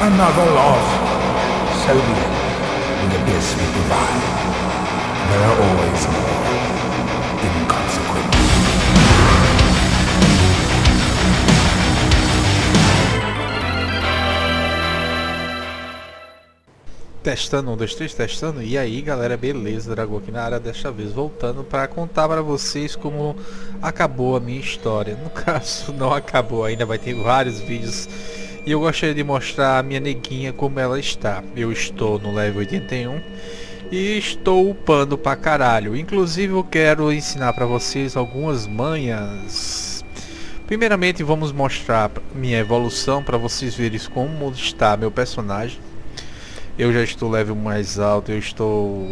Another loss. So be it. The abyss we divide. There are always more. Testando, um, dois, três, testando. E aí galera, beleza? Dragão aqui na área desta vez, voltando para contar para vocês como acabou a minha história. No caso, não acabou, ainda vai ter vários vídeos. E eu gostaria de mostrar a minha neguinha como ela está. Eu estou no level 81 e estou upando pra caralho. Inclusive eu quero ensinar para vocês algumas manhas. Primeiramente vamos mostrar minha evolução para vocês verem como está meu personagem eu já estou level mais alto, eu estou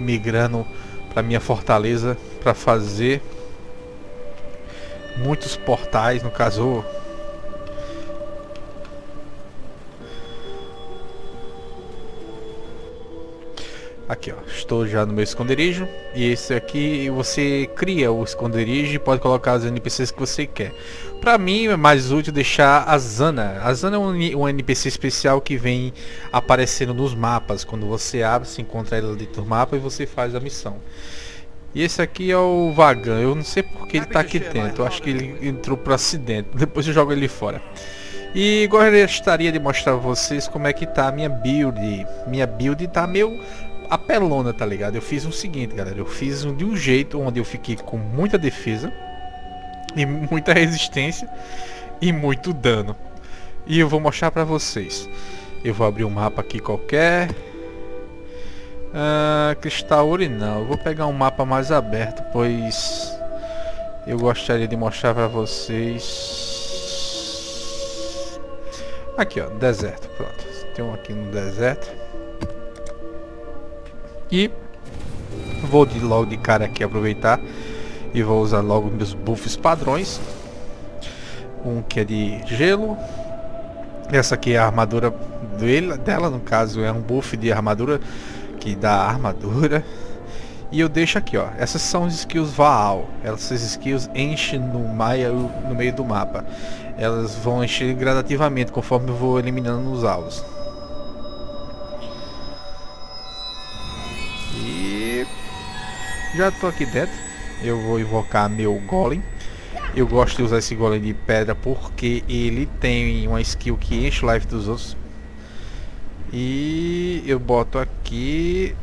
migrando para minha fortaleza para fazer muitos portais, no caso Aqui ó, estou já no meu esconderijo e esse aqui você cria o esconderijo e pode colocar os NPCs que você quer. Para mim é mais útil deixar a Zana. A Zana é um, um, NPC especial que vem aparecendo nos mapas. Quando você abre, se encontra ela dentro do mapa e você faz a missão. E esse aqui é o Vagan. Eu não sei porque ele está aqui dentro. Eu acho que ele entrou por acidente. Depois eu jogo ele fora. E gostaria de mostrar pra vocês como é que tá a minha build. Minha build tá meio apelona, tá ligado? Eu fiz o seguinte, galera. Eu fiz de um jeito onde eu fiquei com muita defesa e muita resistência e muito dano. E eu vou mostrar pra vocês. Eu vou abrir um mapa aqui qualquer. Uh, cristal urinal. Eu vou pegar um mapa mais aberto, pois eu gostaria de mostrar pra vocês. Aqui, ó, deserto. Pronto. Tem um aqui no deserto. E vou de logo de cara aqui aproveitar e vou usar logo meus buffs padrões. Um que é de gelo. Essa aqui é a armadura dele, dela, no caso é um buff de armadura que dá armadura. E eu deixo aqui, ó. Essas são as skills Vaal. Essas skills enchem no, maia, no meio do mapa. Elas vão encher gradativamente conforme eu vou eliminando os alvos. Já tô aqui dentro. Eu vou invocar meu golem. Eu gosto de usar esse golem de pedra porque ele tem uma skill que enche o life dos outros. E eu boto aqui...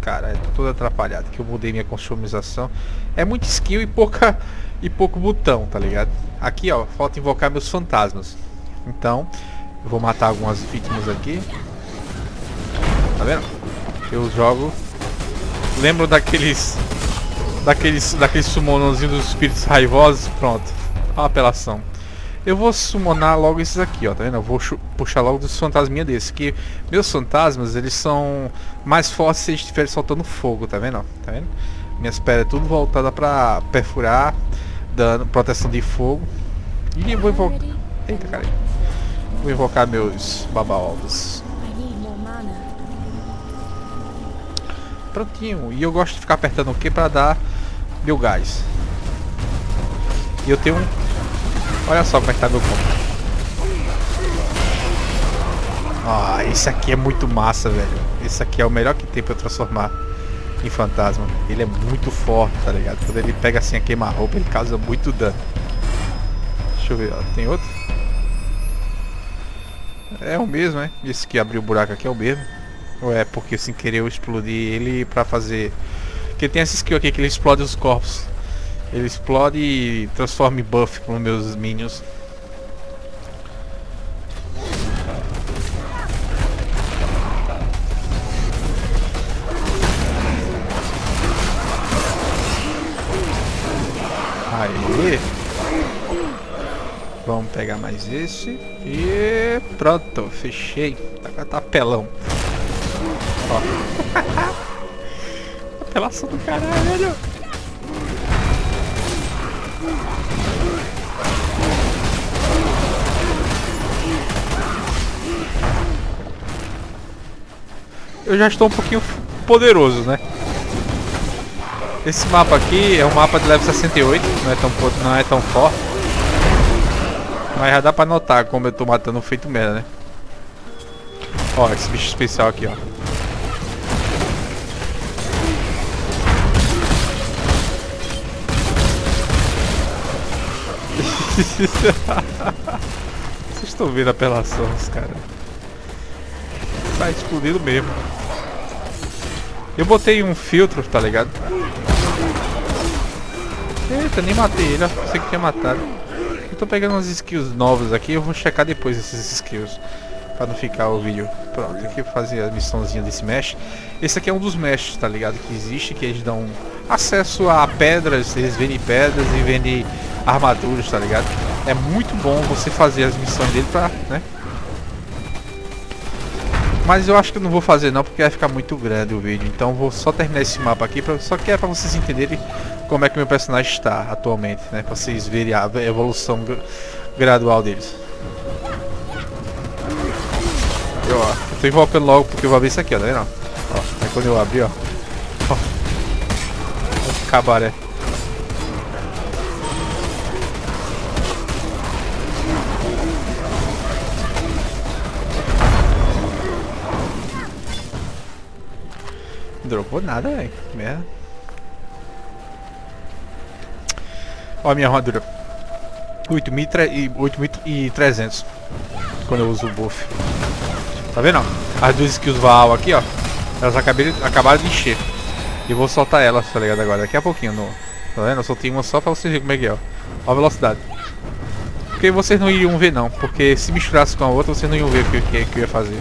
Cara, é todo atrapalhado que eu mudei minha customização. É muito skill e pouca e pouco botão, tá ligado? Aqui, ó, falta invocar meus fantasmas. Então, eu vou matar algumas vítimas aqui. Tá vendo? Eu jogo Lembro daqueles... Daqueles, daqueles summonãozinhos dos espíritos raivosos? Pronto. Uma apelação. Eu vou summonar logo esses aqui, ó, tá vendo? Eu vou puxar logo dos fantasminha desses. Que meus fantasmas, eles são mais fortes se eles estiverem soltando fogo, tá vendo? Tá vendo? Minhas pedras é tudo voltada pra perfurar, dando proteção de fogo. E vou invocar... Eita, cara. Vou invocar meus babaovos. Prontinho. E eu gosto de ficar apertando o que para dar meu gás. E eu tenho um... Olha só como é que tá meu corpo. Ah, esse aqui é muito massa, velho. Esse aqui é o melhor que tem eu transformar em fantasma. Ele é muito forte, tá ligado? Quando ele pega assim a queima-roupa, ele causa muito dano. Deixa eu ver, ó. Tem outro? É o mesmo, né? Esse que abriu o buraco aqui é o mesmo. É porque sem querer eu explodi ele pra fazer... Porque tem essa skill aqui que ele explode os corpos. Ele explode e transforma em buff para os meus minions. Aí. Vamos pegar mais esse. E pronto, fechei. Tá, tá pelão. Ó. Apelação do caralho, velho. Eu já estou um pouquinho poderoso, né? Esse mapa aqui é um mapa de level 68, não é tão, não é tão forte. Mas já dá pra notar como eu tô matando feito merda, né? Ó, esse bicho especial aqui, ó. Vocês estão vendo a apelação, cara. Tá explodindo mesmo. Eu botei um filtro, tá ligado? Eita, nem matei ele, ó. Pensei que tinha matado. Eu tô pegando umas skills novas aqui, eu vou checar depois esses skills. Pra não ficar o vídeo. Pronto, aqui eu fazer a missãozinha desse mesh. Esse aqui é um dos meshes, tá ligado? Que existe, que eles dão acesso a pedras, eles vendem pedras e vendem armaduras, tá ligado? É muito bom você fazer as missões dele pra, né? Mas eu acho que eu não vou fazer não, porque vai ficar muito grande o vídeo. Então vou só terminar esse mapa aqui, pra, só que é pra vocês entenderem como é que meu personagem está atualmente, né? Pra vocês verem a evolução gradual deles. Eu, ó, eu tô invocando logo porque eu vou abrir isso aqui, ó, tá vendo? Ó, aí quando eu abrir, ó. ó cabaré. Dropou nada, velho. Merda. Ó a minha armadura. 8.300 quando eu uso o buff. Tá vendo? As duas skills Vaal aqui, ó. Elas acabaram, acabaram de encher. E vou soltar elas, tá ligado? Agora, daqui a pouquinho. No, tá vendo? Eu soltei uma só pra vocês verem como é que é, ó. Ó a velocidade. Porque vocês não iriam ver não. Porque se misturasse com a outra, vocês não iam ver o que, que, que eu ia fazer.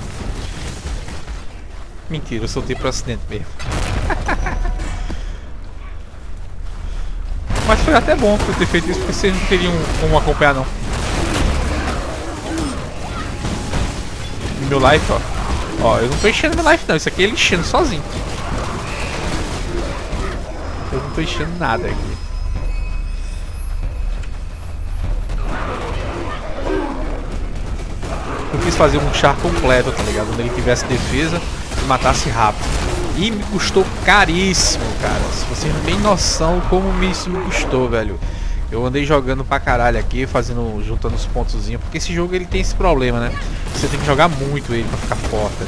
Mentira, eu soltei pro acidente mesmo. Mas foi até bom eu ter feito isso, porque vocês não teriam como acompanhar não. Meu life, ó. Ó, eu não tô enchendo meu life não, isso aqui é ele enchendo sozinho. Eu não tô enchendo nada aqui. Eu quis fazer um char completo, tá ligado? Onde ele tivesse defesa matasse rápido. E me custou caríssimo, cara. Se vocês não tem noção como isso me custou, velho. Eu andei jogando pra caralho aqui, fazendo, juntando os pontozinhos, porque esse jogo ele tem esse problema, né? Você tem que jogar muito ele pra ficar forte, tá?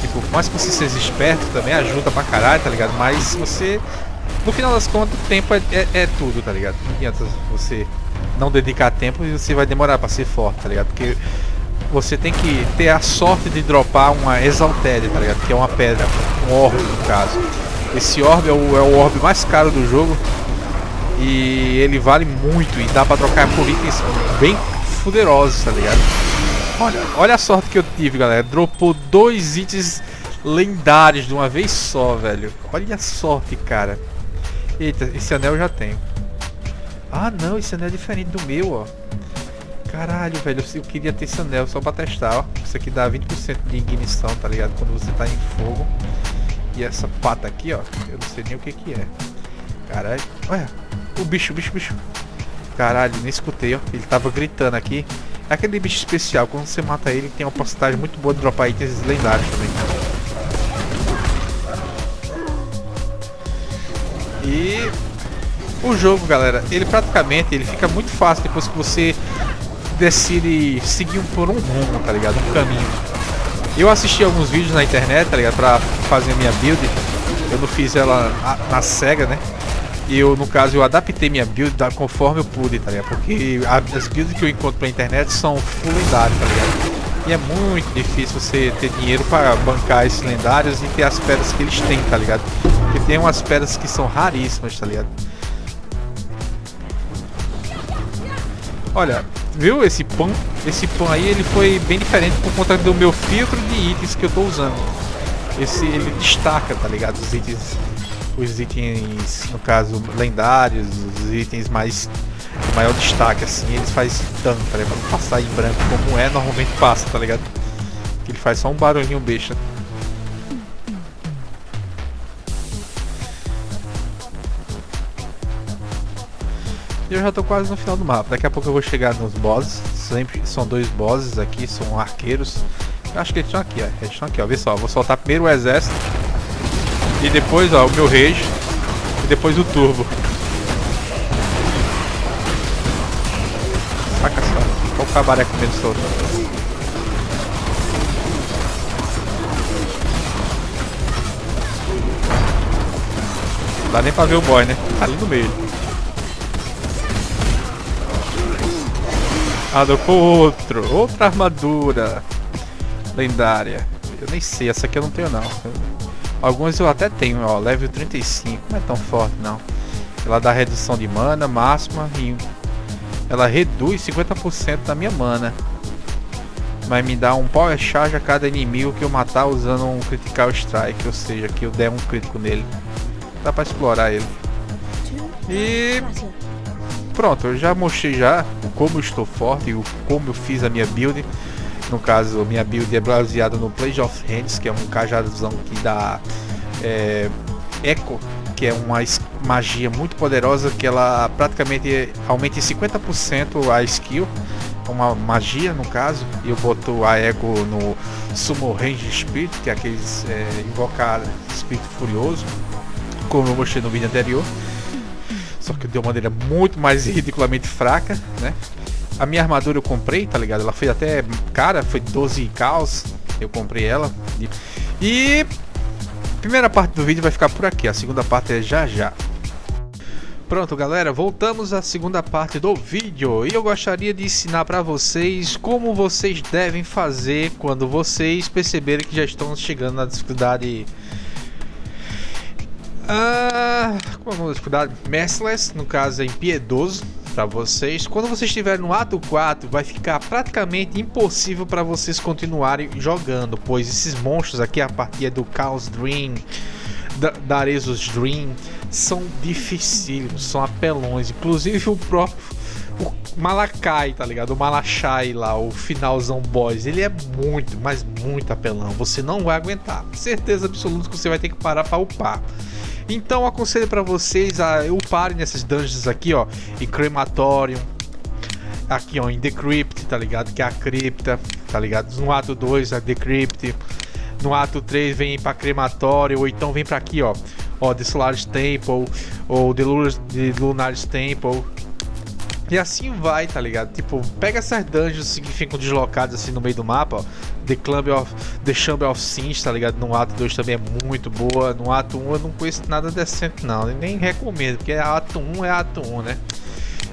Tipo, mais que você seja esperto também ajuda pra caralho, tá ligado? Mas você, no final das contas, o tempo é, é, é tudo, tá ligado? Não adianta você não dedicar tempo e você vai demorar pra ser forte, tá ligado? Porque você tem que ter a sorte de dropar uma Exalted, tá ligado? Que é uma pedra, um orbe no caso. Esse orbe é o, é o orbe mais caro do jogo e ele vale muito e dá pra trocar por itens bem fuderosos, tá ligado? Olha, olha a sorte que eu tive, galera. Dropou dois itens lendários de uma vez só, velho. Olha a sorte, cara. Eita, esse anel eu já tenho. Ah, não, esse anel é diferente do meu, ó. Caralho, velho, eu queria ter esse anel só pra testar, ó. Isso aqui dá 20% de ignição, tá ligado? Quando você tá em fogo. E essa pata aqui, ó, eu não sei nem o que que é. Caralho, olha, o bicho, bicho, bicho. Caralho, nem escutei, ó. Ele tava gritando aqui. É aquele bicho especial, quando você mata ele, tem uma porcentagem muito boa de dropar itens lendários também. E o jogo, galera, ele praticamente ele fica muito fácil depois que você decide seguir por um rumo, tá ligado? Um caminho. Eu assisti alguns vídeos na internet, tá ligado? Pra fazer a minha build. Eu não fiz ela na cega, né? E eu, no caso, eu adaptei minha build conforme eu pude, tá ligado? Porque as builds que eu encontro pela internet são full lendárias, tá ligado? E é muito difícil você ter dinheiro para bancar esses lendários e ter as pedras que eles têm, tá ligado? Porque tem umas pedras que são raríssimas, tá ligado? Olha, viu esse pão? Esse pão aí ele foi bem diferente por conta do meu filtro de itens que eu tô usando. Esse ele destaca, tá ligado? Os itens, os itens, no caso, lendários, os itens mais maior destaque assim, eles faz dano, tá ligado? Pra passar em branco como é, normalmente passa, tá ligado? Ele faz só um barulhinho besta. eu já tô quase no final do mapa. Daqui a pouco eu vou chegar nos bosses. Sempre são dois bosses aqui, são arqueiros. Eu acho que eles estão aqui, ó. Eles estão aqui, ó. Vê só, vou soltar primeiro o exército. E depois, ó, o meu rage. E depois o turbo. Saca só. Olha o cabaré com solto. Não dá nem pra ver o boy, né? Tá ali no meio. Ah, com outro. Outra armadura. Lendária. Eu nem sei, essa aqui eu não tenho não. Algumas eu até tenho, ó. Level 35. Não é tão forte não. Ela dá redução de mana máxima e ela reduz 50% da minha mana. Mas me dá um power charge a cada inimigo que eu matar usando um critical strike, ou seja, que eu der um crítico nele. Dá pra explorar ele. E pronto, eu já mostrei já o como estou forte e como eu fiz a minha build. No caso, minha build é baseada no Plage of Hands, que é um cajadozão que dá é, Echo, que é uma magia muito poderosa que ela praticamente aumenta em 50% a skill uma magia no caso, e eu boto a Echo no Sumo Range Spirit, que é aqueles é, invocar espírito furioso, como eu mostrei no vídeo anterior. Só que de uma maneira muito mais ridiculamente fraca, né? A minha armadura eu comprei, tá ligado? Ela foi até cara, foi 12 caos. Eu comprei ela. E a primeira parte do vídeo vai ficar por aqui, a segunda parte é já já. Pronto galera, voltamos à segunda parte do vídeo e eu gostaria de ensinar para vocês como vocês devem fazer quando vocês perceberem que já estão chegando na dificuldade ah, a dificuldade? Merciless, no caso é impiedoso para vocês. Quando vocês estiverem no ato 4, vai ficar praticamente impossível para vocês continuarem jogando, pois esses monstros aqui a partir do Chaos Dream, da, da Aresus Dream, são dificílimos, são apelões. Inclusive o próprio o Malakai, tá ligado? O Malachai lá, o finalzão boss, ele é muito, mas muito apelão. Você não vai aguentar. Certeza absoluta que você vai ter que parar para upar. Então aconselho para vocês a uparem nessas dungeons aqui, ó, em Crematorium, aqui ó, em Decrypt, tá ligado? Que é a cripta, tá ligado? No ato 2 a Decrypt, no ato 3 vem para Crematório, ou então vem para aqui, ó, ó, The Solaris Temple, ou The, Lunar, Temple. E assim vai, tá ligado? Tipo, pega essas dungeons que ficam deslocadas assim no meio do mapa, ó. The Club of The Chamber of Sins, tá ligado? No ato 2 também é muito boa. No ato 1 eu não conheço nada decente não, nem recomendo, porque ato 1 é ato 1, né?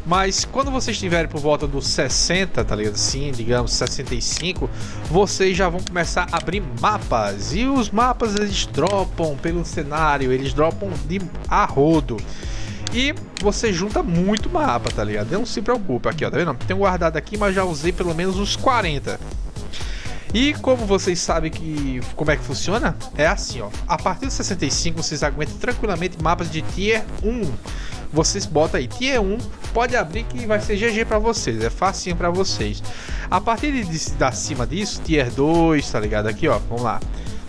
Mas quando vocês estiverem por volta dos 60, tá ligado? Sim, digamos 65, vocês já vão começar a abrir mapas. E os mapas eles dropam pelo cenário, eles dropam de a rodo. E você junta muito mapa, tá ligado? Não se preocupe aqui, ó, tá vendo? Tem guardado aqui, mas já usei pelo menos uns 40. E como vocês sabem que como é que funciona? É assim, ó. A partir do 65 vocês aguentam tranquilamente mapas de tier 1 vocês botam aí tier 1, pode abrir que vai ser GG para vocês, é facinho para vocês. A partir de, de, de acima disso, tier 2, tá ligado? Aqui, ó, vamos lá.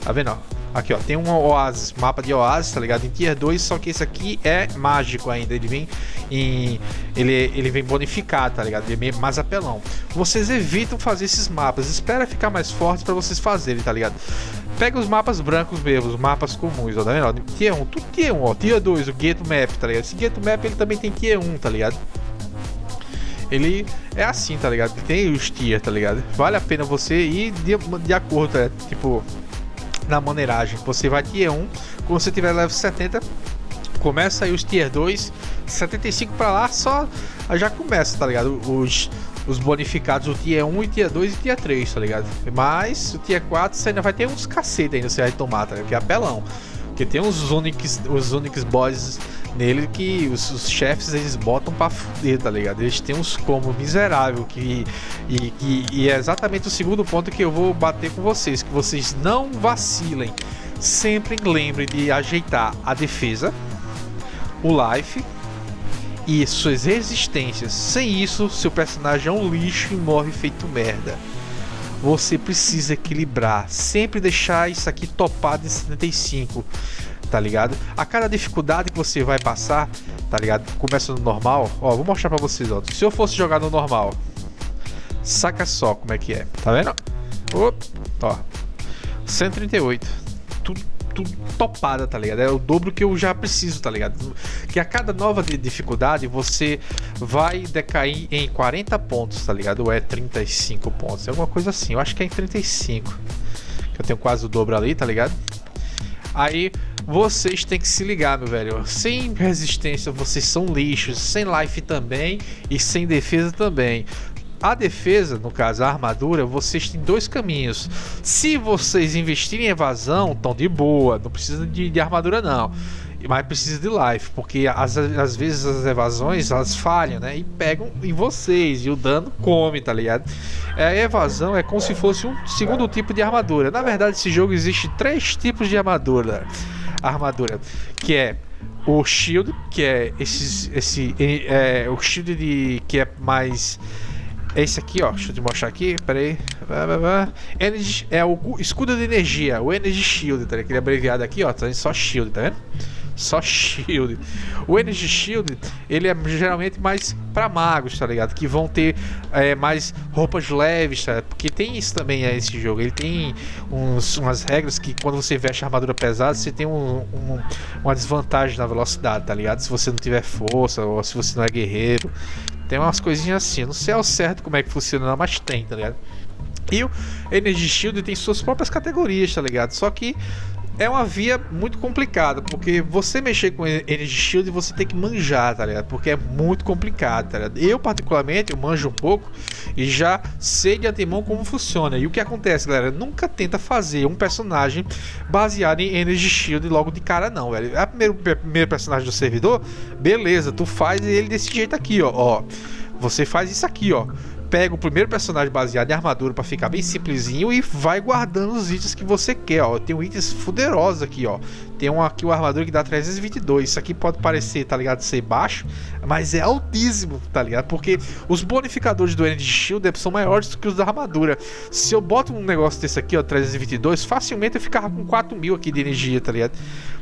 Tá vendo, ó? Aqui, ó, tem um oásis, mapa de oásis, tá ligado? Em tier 2, só que esse aqui é mágico ainda. Ele vem em. Ele, ele vem bonificado, tá ligado? Ele é mais apelão. Vocês evitam fazer esses mapas. Espera ficar mais forte para vocês fazerem, tá ligado? Pega os mapas brancos mesmo, os mapas comuns, ó, tá vendo? Tier 1, tudo tier 1, ó. Tier 2, o Ghetto Map, tá ligado? Esse Ghetto Map ele também tem tier 1, tá ligado? Ele é assim, tá ligado? Tem os tier, tá ligado? Vale a pena você ir de, de acordo, tá Tipo, na maneiragem. Você vai tier 1, quando você tiver level 70, começa aí os tier 2, 75 para lá, só já começa, tá ligado? Os, os bonificados, o tier 1 e tier 2 e tier 3, tá ligado? Mas o tier 4 você ainda vai ter uns cacete ainda você vai tomar, tá ligado? Que é apelão. Porque tem uns Unix, os Unix boys nele que os, os, chefes eles botam pra fuder, tá ligado? Eles têm uns como miserável que e, e, e, é exatamente o segundo ponto que eu vou bater com vocês, que vocês não vacilem. Sempre lembrem de ajeitar a defesa, o life e suas resistências. Sem isso, seu personagem é um lixo e morre feito merda você precisa equilibrar, sempre deixar isso aqui topado em 75, tá ligado? A cada dificuldade que você vai passar, tá ligado? Começa no normal, ó, vou mostrar pra vocês, ó. Se eu fosse jogar no normal, saca só como é que é, tá vendo? ó, 138, tudo tudo topada, tá ligado? É o dobro que eu já preciso, tá ligado? Que a cada nova dificuldade você vai decair em 40 pontos, tá ligado? Ou é 35 pontos, é alguma coisa assim. Eu acho que é em 35. Que eu tenho quase o dobro ali, tá ligado? Aí vocês têm que se ligar, meu velho. Sem resistência vocês são lixos, sem life também e sem defesa também. A defesa, no caso a armadura, vocês têm dois caminhos. Se vocês investirem em evasão, estão de boa, não precisa de, de armadura não mas precisa de life, porque às, às vezes as evasões elas falham, né? E pegam em vocês e o dano come, tá ligado? É, a evasão é como se fosse um segundo tipo de armadura. Na verdade, esse jogo existe três tipos de armadura. Armadura, que é o shield, que é esses, esse, é, o shield de que é mais esse aqui, ó, deixa eu te mostrar aqui, peraí. Energy é o escudo de energia, o Energy Shield, tá ligado? Aquele abreviado aqui, ó, tá só Shield, tá vendo? Só shield. O Energy Shield, ele é geralmente mais para magos, tá ligado? Que vão ter é, mais roupas leves, tá? Porque tem isso também é, esse jogo. Ele tem uns, umas regras que quando você veste armadura pesada, você tem um, um, uma desvantagem na velocidade, tá ligado? Se você não tiver força ou se você não é guerreiro. Tem umas coisinhas assim. não sei ao certo como é que funciona, mas tem, tá ligado? E o Energy Shield tem suas próprias categorias, tá ligado? Só que é uma via muito complicada, porque você mexer com Energy Shield você tem que manjar, tá ligado? Porque é muito complicado, tá ligado? Eu, particularmente, eu manjo um pouco e já sei de antemão como funciona. E o que acontece, galera? Nunca tenta fazer um personagem baseado em Energy Shield logo de cara, não, velho. É o primeiro, primeiro personagem do servidor, beleza, tu faz ele desse jeito aqui, ó. ó. Você faz isso aqui, ó pega o primeiro personagem baseado em armadura para ficar bem simplesinho e vai guardando os itens que você quer, ó. Tem um itens fuderosos aqui, ó. Tem um aqui, uma armadura que dá 322. Isso aqui pode parecer, tá ligado, ser baixo, mas é altíssimo, tá ligado? Porque os bonificadores do Energy Shield são maiores do que os da armadura. Se eu boto um negócio desse aqui, ó, 322, facilmente eu ficava com 4 mil aqui de energia, tá ligado?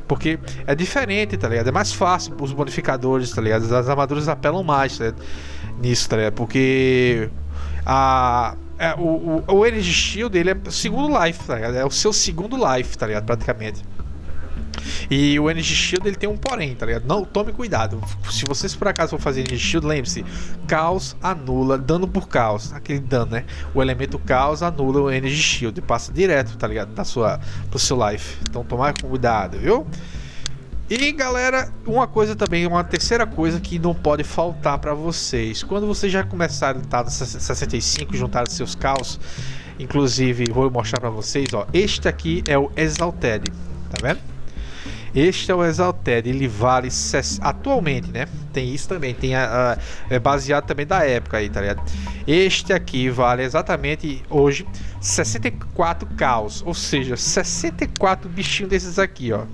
Porque é diferente, tá ligado? É mais fácil os bonificadores, tá ligado? As armaduras apelam mais, tá ligado? Nisso, tá ligado? Porque a, é, o, o, o Energy Shield ele é segundo life, tá ligado? É o seu segundo life, tá ligado? Praticamente. E o Energy Shield ele tem um porém, tá ligado? Não, tome cuidado. Se vocês por acaso for fazer Energy Shield, lembre-se: caos anula dano por caos. Aquele dano, né? O elemento caos anula o Energy Shield. Passa direto, tá ligado? Da sua, pro seu life. Então tomar cuidado, viu? E galera, uma coisa também, uma terceira coisa que não pode faltar para vocês. Quando vocês já começaram a no 65, juntar seus caos, inclusive vou mostrar para vocês, ó, este aqui é o Exalted, tá vendo? Este é o Exalted, ele vale atualmente, né? Tem isso também, tem a, a, é baseado também da época aí, tá ligado? Este aqui vale exatamente hoje 64 caos, ou seja, 64 bichinhos desses aqui, ó.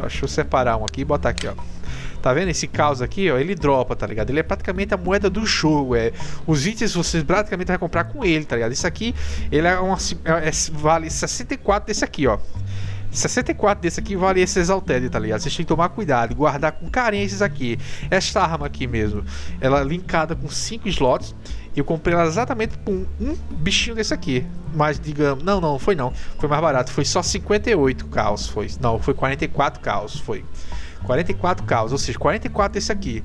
Deixa eu separar um aqui e botar aqui, ó. Tá vendo esse caos aqui, ó? Ele dropa, tá ligado? Ele é praticamente a moeda do jogo. É, os itens você praticamente vai comprar com ele, tá ligado? Isso aqui, ele é, uma, é, é vale 64 desse aqui, ó. 64 desse aqui vale esse Exalted, tá ligado? Vocês têm que tomar cuidado guardar com esses aqui. Esta arma aqui mesmo, ela é linkada com 5 slots. Eu comprei ela exatamente com um bichinho desse aqui. Mas digamos, não, não, foi não. Foi mais barato, foi só 58 caos, foi. Não, foi 44 caos, foi. 44 caos, ou seja, 44 desse aqui.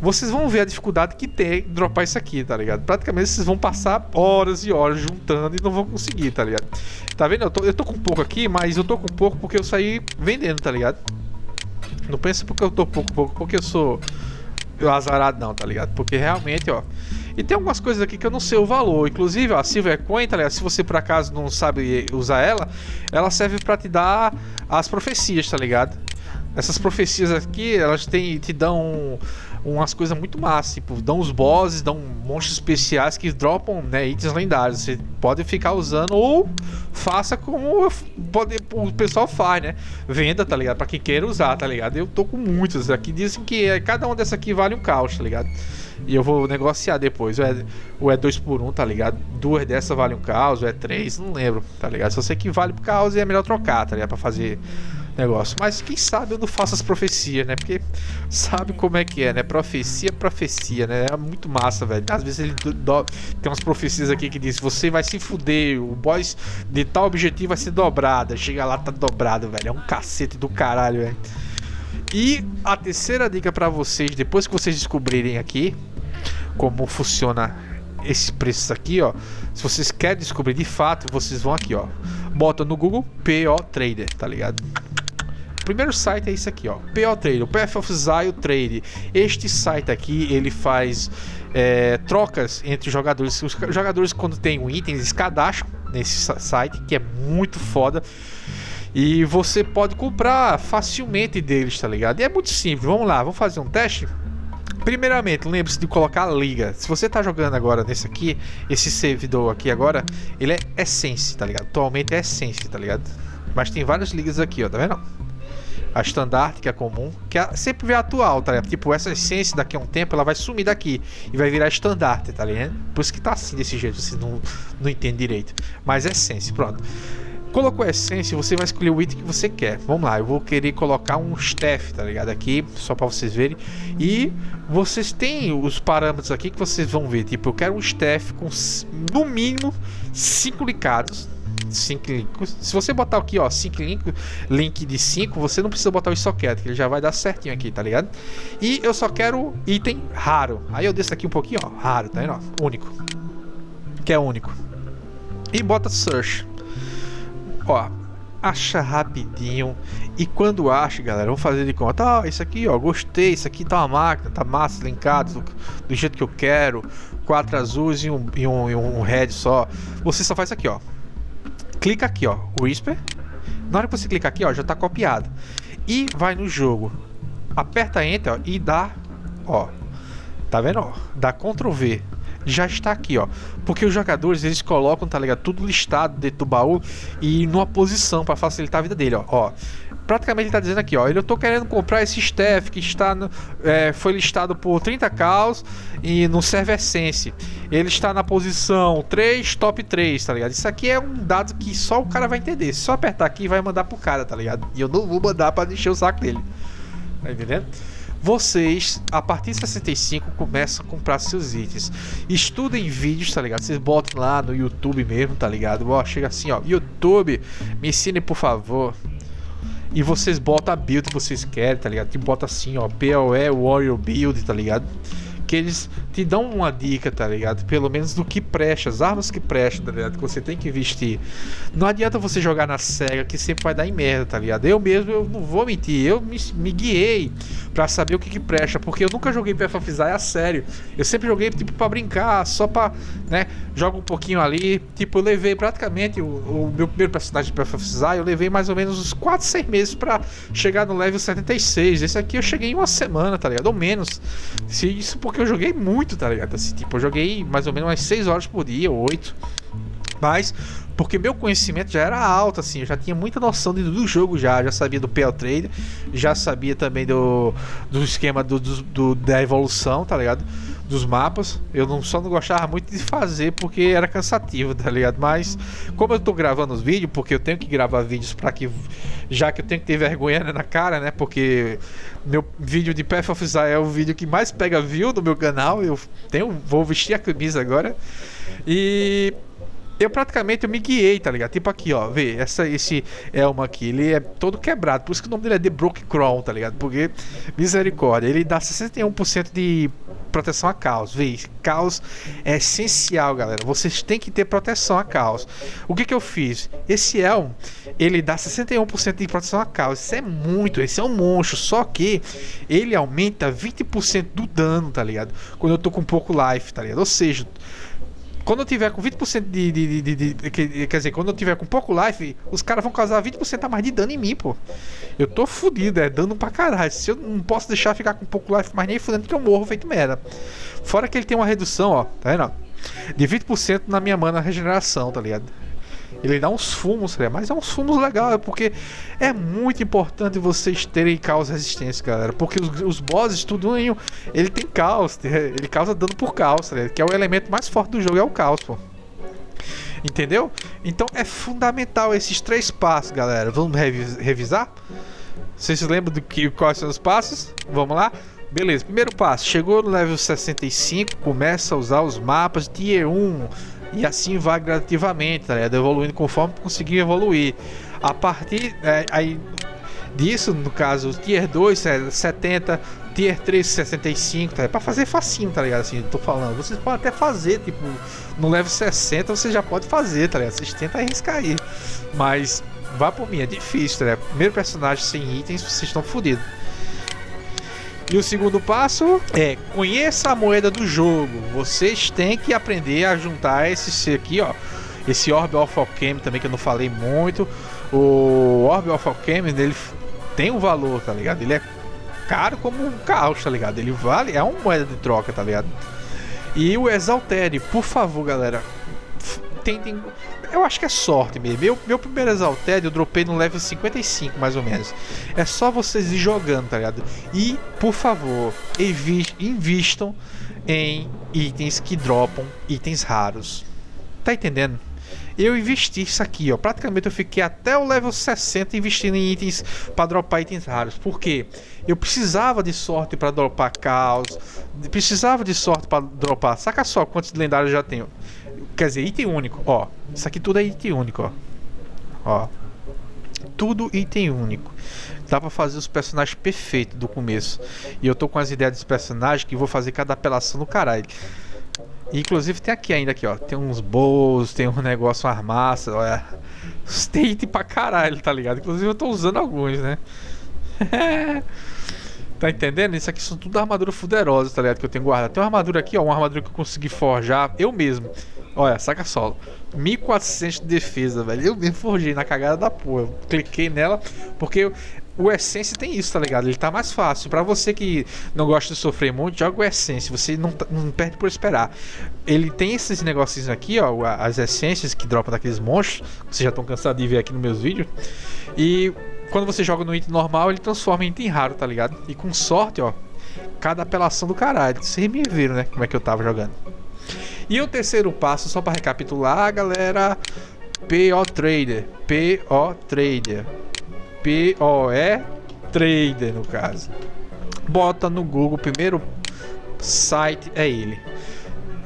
Vocês vão ver a dificuldade que tem dropar isso aqui, tá ligado? Praticamente vocês vão passar horas e horas juntando e não vão conseguir, tá ligado? Tá vendo? Eu tô, eu tô com pouco aqui, mas eu tô com pouco porque eu saí vendendo, tá ligado? Não pensa porque eu tô pouco, pouco, porque eu sou azarado não, tá ligado? Porque realmente, ó, e tem algumas coisas aqui que eu não sei o valor. Inclusive, a Silver Coin, tá ligado? Se você por acaso não sabe usar ela, ela serve para te dar as profecias, tá ligado? Essas profecias aqui, elas têm, te dão umas coisas muito massas, tipo, dão os bosses, dão monstros especiais que dropam né, itens lendários. Você pode ficar usando ou faça como pode, o pessoal faz, né? Venda, tá ligado? Pra quem queira usar, tá ligado? Eu tô com muitas aqui. Dizem que é, cada uma dessa aqui vale um caos, tá ligado? E eu vou negociar depois. Ou é, ou é dois por um, tá ligado? Duas dessas valem um caos, ou é três, não lembro, tá ligado? Só sei que vale por caos e é melhor trocar, tá ligado? Pra fazer negócio. Mas quem sabe eu não faço as profecias, né? Porque sabe como é que é, né? Profecia, profecia, né? É muito massa, velho. Às vezes ele do... tem umas profecias aqui que diz: você vai se fuder, o boss de tal objetivo vai ser dobrada. Chega lá, tá dobrado, velho. É um cacete do caralho, velho. E a terceira dica para vocês, depois que vocês descobrirem aqui como funciona esse preço aqui, ó, Se vocês querem descobrir de fato, vocês vão aqui, ó. Bota no Google PO Trader, tá ligado? O primeiro site é isso aqui, ó. PO Trader, o Path of Zio Trade. Este site aqui, ele faz é, trocas entre jogadores. Os jogadores, quando tem um item, eles cadastram nesse site, que é muito foda. E você pode comprar facilmente deles, tá ligado? E é muito simples. Vamos lá, vamos fazer um teste. Primeiramente, lembre-se de colocar a liga. Se você tá jogando agora nesse aqui, esse servidor aqui agora, ele é Essence, tá ligado? Atualmente é Essence, tá ligado? Mas tem várias ligas aqui, ó, tá vendo? A standard, que é comum, que é, sempre vem atual, tá ligado? Tipo, essa essência daqui a um tempo, ela vai sumir daqui e vai virar standard, tá ligado? Por isso que tá assim, desse jeito, você não, não entende direito. Mas é essência, pronto. Colocou a essência, você vai escolher o item que você quer. Vamos lá, eu vou querer colocar um staff, tá ligado? Aqui, só para vocês verem. E vocês têm os parâmetros aqui que vocês vão ver. Tipo, eu quero um staff com no mínimo 5 licados. 5 links. Se você botar aqui, ó, 5 link, link de 5, você não precisa botar o socket, que ele já vai dar certinho aqui, tá ligado? E eu só quero item raro. Aí eu desço aqui um pouquinho, ó, raro, tá vendo? Único. Que é único. E bota search. Ó, acha rapidinho e quando acha, galera, vamos fazer de conta, ah, isso aqui, ó, gostei, isso aqui tá uma máquina, tá massa, linkado do, do jeito que eu quero, quatro azuis e um, e um, e um red só. Você só faz isso aqui, ó. Clica aqui, ó, Whisper. Na hora que você clicar aqui, ó, já tá copiado. E vai no jogo. Aperta Enter, ó, e dá, ó. Tá vendo, ó? Dá Ctrl V já está aqui, ó. Porque os jogadores, eles colocam, tá ligado? Tudo listado dentro do baú e numa posição para facilitar a vida dele, ó. ó. Praticamente ele tá dizendo aqui, ó. Eu tô querendo comprar esse staff que está no, é, foi listado por 30 caos e no server Essence. Ele está na posição 3, top 3, tá ligado? Isso aqui é um dado que só o cara vai entender. Se só apertar aqui, vai mandar pro cara, tá ligado? E eu não vou mandar para encher o saco dele. Tá entendendo? vocês, a partir de 65, começam a comprar seus itens. Estudem vídeos, tá ligado? Vocês botam lá no YouTube mesmo, tá ligado? Ó, chega assim, ó, YouTube, me ensinem por favor. E vocês botam a build que vocês querem, tá ligado? Que bota assim, ó, POE Warrior Build, tá ligado? que eles te dão uma dica, tá ligado? Pelo menos do que presta, as armas que prestam, tá ligado? Que você tem que vestir. Não adianta você jogar na SEGA que sempre vai dar em merda, tá ligado? Eu mesmo, eu não vou mentir, eu me, me guiei pra saber o que que presta, porque eu nunca joguei Path a sério. Eu sempre joguei tipo pra brincar, só pra, né, joga um pouquinho ali. Tipo, eu levei praticamente o, o meu primeiro personagem de Path eu levei mais ou menos uns 4, 6 meses pra chegar no level 76. Esse aqui eu cheguei em uma semana, tá ligado? Ou menos. Isso porque eu joguei muito, tá ligado? Assim, tipo, eu joguei mais ou menos umas 6 horas por dia, 8. Mas, porque meu conhecimento já era alto, assim, eu já tinha muita noção do, do jogo já, já sabia do PL Trade, já sabia também do, do esquema do, do, do, da evolução, tá ligado? Dos mapas. Eu não, só não gostava muito de fazer porque era cansativo, tá ligado? Mas, como eu tô gravando os vídeos, porque eu tenho que gravar vídeos para que, já que eu tenho que ter vergonha na cara, né? Porque meu vídeo de Path of Zion é o vídeo que mais pega view no meu canal. Eu tenho, vou vestir a camisa agora. E eu praticamente eu me guiei, tá ligado? Tipo aqui, ó, vê, essa, esse elmo aqui, ele é todo quebrado, por isso que o nome dele é The Broke Crown, tá ligado? Porque, misericórdia, ele dá 61% de proteção a caos, vê, caos é essencial, galera, vocês têm que ter proteção a caos. O que que eu fiz? Esse elmo, ele dá 61% de proteção a caos, isso é muito, esse é um monstro, só que ele aumenta 20% do dano, tá ligado? Quando eu tô com pouco life, tá ligado? Ou seja, quando eu tiver com 20% de, de, de, de, de, Quer dizer, quando eu tiver com pouco life, os caras vão causar 20% a mais de dano em mim, pô. Eu tô fudido, é dano pra caralho. Se eu não posso deixar ficar com pouco life mais nem fudendo que eu morro feito merda. Fora que ele tem uma redução, ó. Tá vendo? De 20% na minha mana regeneração, tá ligado? Ele dá uns fumos, mas é uns fumos legal, porque é muito importante vocês terem caos resistência, galera. Porque os, os bosses, tudo ele tem caos, ele causa dano por caos, que é o elemento mais forte do jogo, é o caos, pô. Entendeu? Então é fundamental esses três passos, galera. Vamos revisar? Vocês se lembram do que quais são os passos? Vamos lá? Beleza, primeiro passo, chegou no level 65, começa a usar os mapas Tier 1, e assim vai gradativamente, tá ligado? Evoluindo conforme conseguir evoluir. A partir é, aí disso, no caso, Tier 2 é 70, Tier 3 65, tá? É pra fazer facinho, tá ligado? Assim, eu tô falando. Vocês podem até fazer, tipo, no level 60 você já pode fazer, tá ligado? Vocês tentam arriscar aí. Mas vá por mim, é difícil, tá ligado? Primeiro personagem sem itens, vocês estão fodidos. E o segundo passo é conheça a moeda do jogo. Vocês têm que aprender a juntar esse aqui, ó. Esse Orb of Alchemy também que eu não falei muito. O Orb of Alchemy, ele tem um valor, tá ligado? Ele é caro como um caos, tá ligado? Ele vale, é uma moeda de troca, tá ligado? E o Exaltere, por favor, galera, tentem. Eu acho que é sorte mesmo. Meu, meu primeiro Exalted eu dropei no level 55, mais ou menos. É só vocês ir jogando, tá ligado? E, por favor, invistam em itens que dropam itens raros. Tá entendendo? eu investi isso aqui, ó. Praticamente eu fiquei até o level 60 investindo em itens para dropar itens raros. Por quê? Eu precisava de sorte para dropar caos, precisava de sorte para dropar. Saca só quantos lendários eu já tenho. Quer dizer, item único, ó. Isso aqui tudo é item único, ó. Ó. Tudo item único. Dá pra fazer os personagens perfeitos do começo. E eu tô com as ideias dos personagens que vou fazer cada apelação no caralho. Inclusive tem aqui ainda aqui, ó. Tem uns bolos, tem um negócio, uma armaça, olha. Tem item pra caralho, tá ligado? Inclusive eu tô usando alguns, né? tá entendendo? Isso aqui são tudo armaduras fuderosas, tá ligado? Que eu tenho guardado. Tem uma armadura aqui, ó. Uma armadura que eu consegui forjar eu mesmo. Olha, saca solo. 1400 de defesa, velho. Eu mesmo forjei na cagada da porra. Eu cliquei nela porque o Essence tem isso, tá ligado? Ele tá mais fácil. Para você que não gosta de sofrer muito, joga o Essence. Você não, tá, não perde por esperar. Ele tem esses negocinhos aqui, ó. As essências que dropam daqueles monstros. Vocês já estão cansados de ver aqui nos meus vídeos. E quando você joga no item normal, ele transforma em item raro, tá ligado? E com sorte, ó. Cada apelação do caralho. Vocês me viram, né? Como é que eu tava jogando. E o terceiro passo, só para recapitular, galera, PO Trader, PO Trader, POE Trader no caso. Bota no Google, primeiro site é ele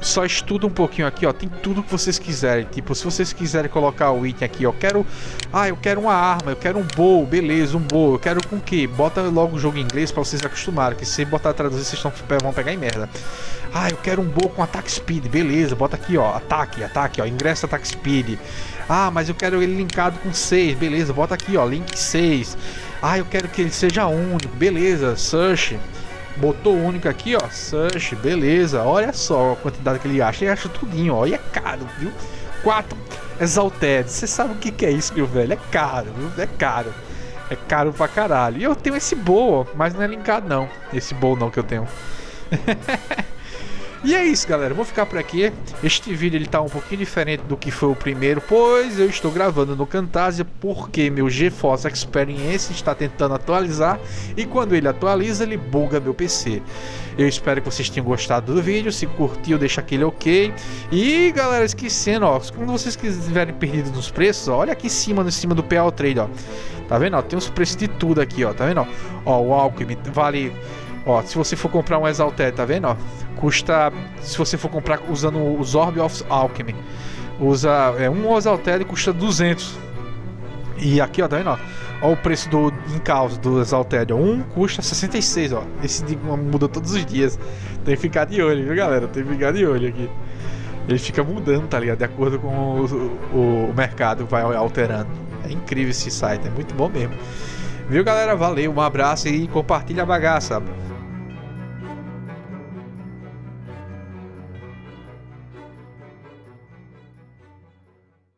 só estuda um pouquinho aqui, ó. Tem tudo que vocês quiserem. Tipo, se vocês quiserem colocar o item aqui, ó. Quero. Ah, eu quero uma arma, eu quero um bow, beleza, um bow. Eu quero com que? Bota logo o jogo em inglês pra vocês acostumarem. Que se botar traduzir, vocês tão, vão pegar em merda. Ah, eu quero um bow com ataque speed, beleza. Bota aqui, ó. Ataque, ataque, ó. Ingresso ataque speed. Ah, mas eu quero ele linkado com 6, beleza. Bota aqui, ó. Link 6. Ah, eu quero que ele seja único, beleza. Search. Botou único aqui, ó. Search, beleza. Olha só a quantidade que ele acha. Ele acha tudinho, ó. E é caro, viu? 4 Exalted. Você sabe o que, é isso, meu velho? É caro, viu? É caro. É caro pra caralho. E eu tenho esse bowl, mas não é linkado não. Esse bowl não que eu tenho. E é isso, galera. Vou ficar por aqui. Este vídeo ele tá um pouquinho diferente do que foi o primeiro, pois eu estou gravando no Camtasia porque meu GeForce Experience está tentando atualizar e quando ele atualiza, ele buga meu PC. Eu espero que vocês tenham gostado do vídeo. Se curtiu, deixa aquele ok. E galera, esquecendo, ó, quando vocês estiverem perdidos nos preços, ó, olha aqui em cima, em cima do PL Trade, ó. Tá vendo? Ó, tem os preços de tudo aqui, ó. Tá vendo? Ó, o Alchemy vale Ó, se você for comprar um Exalted, tá vendo? Ó, custa. Se você for comprar usando os Orb of Alchemy, usa. É, um Exalted custa 200. E aqui, ó, tá vendo? Ó, ó o preço do em do Exalted. Um custa 66, ó. Esse muda todos os dias. Tem que ficar de olho, viu, galera? Tem que ficar de olho aqui. Ele fica mudando, tá ligado? De acordo com o, o, o mercado vai alterando. É incrível esse site, é muito bom mesmo. Viu, galera? Valeu, um abraço e compartilha a bagaça.